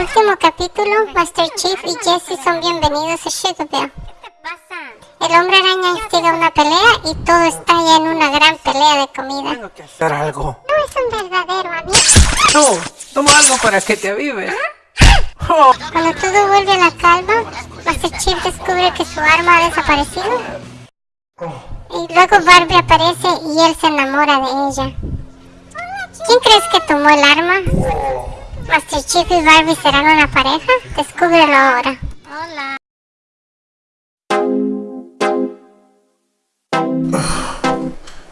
último capítulo, Master Chief y Jesse son bienvenidos a Sugarville. El hombre araña instiga una pelea y todo estalla en una gran pelea de comida. Tengo que hacer algo. No es un verdadero amigo. No, toma algo para que te avives. Oh, Cuando todo vuelve a la calma, Master Chief descubre que su arma ha desaparecido. Y luego Barbie aparece y él se enamora de ella. ¿Quién crees que tomó el arma? Master Chief y Barbie serán una pareja? Descúbrelo ahora.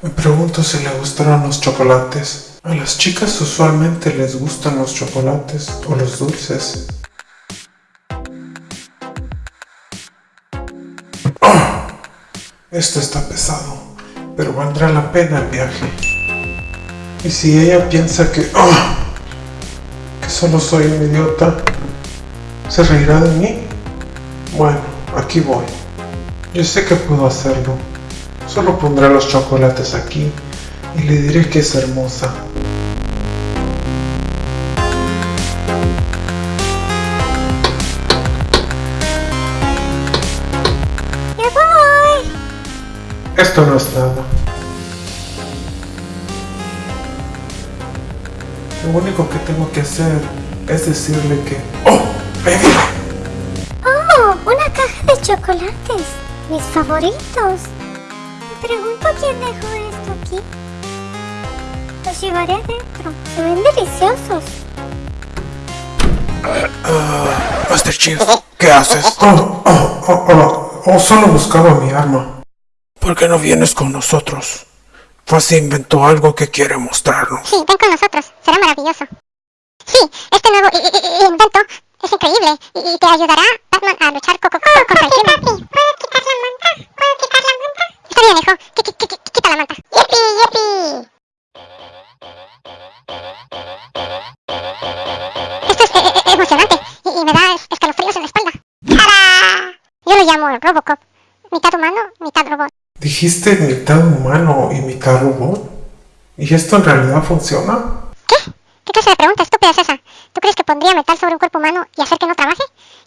Me pregunto si le gustaron los chocolates. A las chicas usualmente les gustan los chocolates o los dulces. ¡Ah! Esto está pesado, pero valdrá la pena el viaje. Y si ella piensa que... ¡ah! Solo soy un idiota, ¿se reirá de mí? Bueno, aquí voy. Yo sé que puedo hacerlo. Solo pondré los chocolates aquí y le diré que es hermosa. ¡Ya voy! Esto no es nada. Lo único que tengo que hacer es decirle que... ¡Oh! ¡Ahí viene! ¡Oh! Una caja de chocolates. Mis favoritos. Me pregunto quién dejó esto aquí. Los llevaré adentro. Se ven deliciosos. Master Chief, ¿qué haces? Oh, oh, oh, oh, oh, solo buscaba mi arma. ¿Por qué no vienes con nosotros? Fuzzy inventó algo que quiere mostrarnos. Sí, ven con nosotros. Será maravilloso. Sí, este nuevo i- i- i- invento es increíble y, y te ayudará, Batman, a luchar co- co- co- contra el crimen. ¿Puedo quitar la manta? ¿Puedo quitar la manta? Está bien, hijo. Qui- Quita la manta. ¡Yipi, yipi! Esto es eh, eh, emocionante y, y me da es- escalofríos en la espalda. ¡Tarán! Yo lo llamo Robocop. Mitad humano, mitad robot. ¿Dijiste mitad humano y mitad robot? ¿Y esto en realidad funciona? ¿Qué? ¿Qué clase de pregunta estúpida es esa? ¿Tú crees que pondría metal sobre un cuerpo humano y hacer que no trabaje?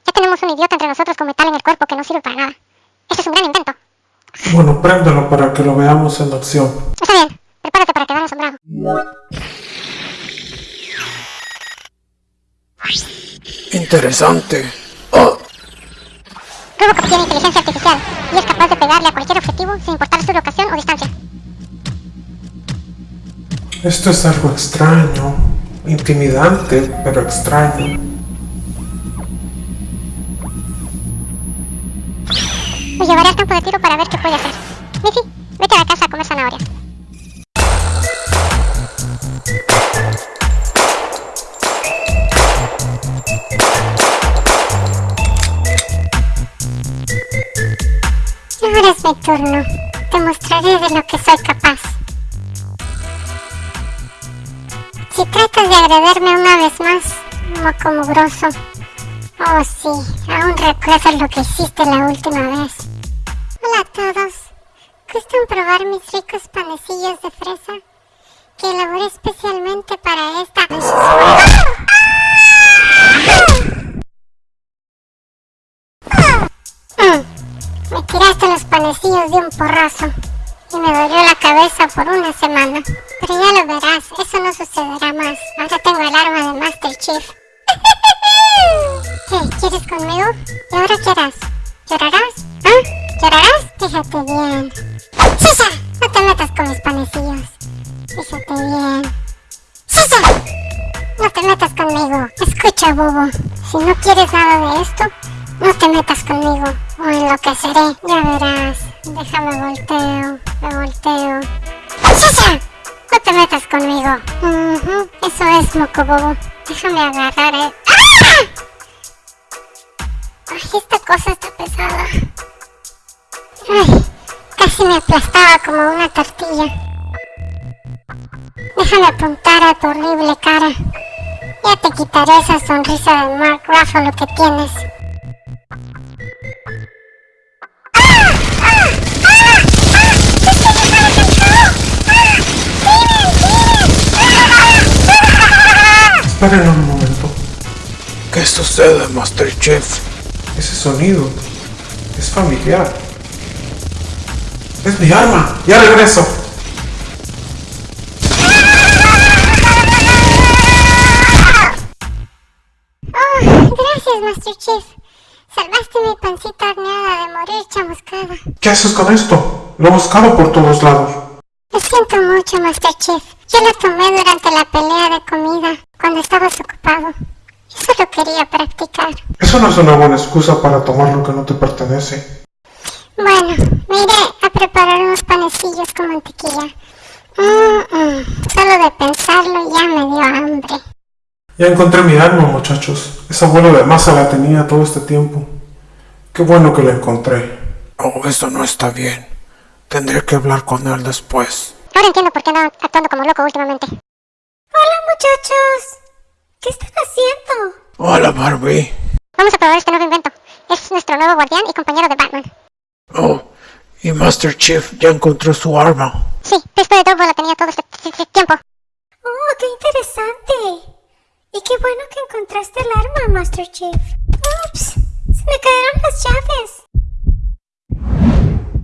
Ya tenemos un idiota entre nosotros con metal en el cuerpo que no sirve para nada. Esto es un gran invento. Bueno, préndelo para que lo veamos en acción. Está bien, prepárate para quedar asombrado. Interesante. Oh, Robocop tiene inteligencia artificial y es capaz de pegarle a cualquier objetivo sin importar su locación o distancia. esto es algo extraño. Intimidante, pero extraño. Lo llevaré al campo de tiro para ver qué puede hacer. Missy, vete a la casa a comer zanahorias. Ahora es mi turno. Te mostraré de lo que soy capaz. Si tratas de agredirme una vez más, moco mugroso. Oh sí, aún recuerdo lo que hiciste la última vez. Hola a todos. ¿Gustan probar mis ricos panecillos de fresa? Que elaboré especialmente para esta... Mm, Me tiraste los panecillos de un porrazo y me dolió la cabeza por una semana. Pero ya lo verás, eso no sucederá más. Ahora tengo el arma de Master Chief. ¿Qué? ¿Quieres conmigo? ¿Y ahora qué harás? ¿Llorarás? ¿Ah? ¿Llorarás? Fíjate bien. ¡Sisa! No te metas con mis panecillos. Fíjate bien. ¡Sisa! No te metas conmigo. Escucha, bobo. Si no quieres nada de esto, no te metas conmigo. O enloqueceré. Ya verás. Déjame volteo. Me volteo. No te metas conmigo. Eso es, moco bobo. Déjame agarrar el... ¡Ah! Ay, esta cosa está pesada. Ay, casi me aplastaba como una tortilla. Déjame apuntar a tu horrible cara. Ya te quitaré esa sonrisa de Mark Ruffalo que tienes. Esperen un momento. ¿Qué sucede, Master Chief? Ese sonido es familiar. ¡Es mi arma! ¡Ya regreso! Oh, gracias, Master Chief. Salvaste mi pancita horneada de morir chamuscada. ¿Qué haces con esto? Lo he buscado por todos lados. Lo siento mucho, Master Chief. Yo la tomé durante la pelea de comida, cuando estabas ocupado. Yo solo quería practicar. Eso no es una buena excusa para tomar lo que no te pertenece. Bueno, me iré a preparar unos panecillos con mantequilla. Mm, mm, Solo de pensarlo ya me dio hambre. Ya encontré mi arma, muchachos. Esa bola de masa la tenía todo este tiempo. Qué bueno que la encontré. Oh, eso no está bien. Tendré que hablar con él después. Ahora entiendo por qué ando actuando como loco últimamente. Hola, muchachos. ¿Qué están haciendo? Hola, Barbie. Vamos a probar este nuevo invento. Es nuestro nuevo guardián y compañero de Batman. Oh, y Master Chief ya encontró su arma. Sí, después de todo la tenía todo este, este tiempo. Oh, qué interesante. Y qué bueno que encontraste el arma, Master Chief. Ups, se me cayeron las llaves.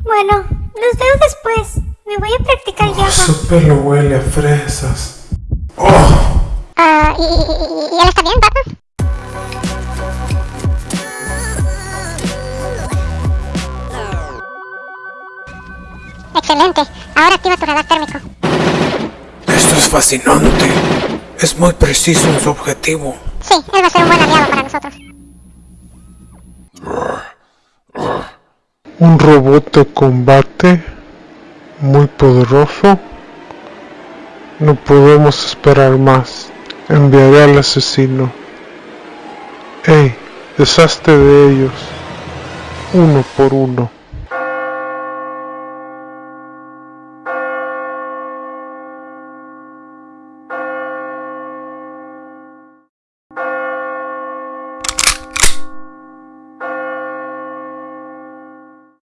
Bueno, los veo después. Me voy a practicar yoga. Su pelo huele a fresas. Oh, Ah, ¿y, y, él está bien, Batman? Excelente. Ahora activa tu radar térmico. esto es fascinante. Es muy preciso en su objetivo. Sí, él va a ser un buen aliado Un robot de combate muy poderoso. No podemos esperar más. Enviaré al asesino. ¡Ey! Deshazte de ellos. Uno por uno.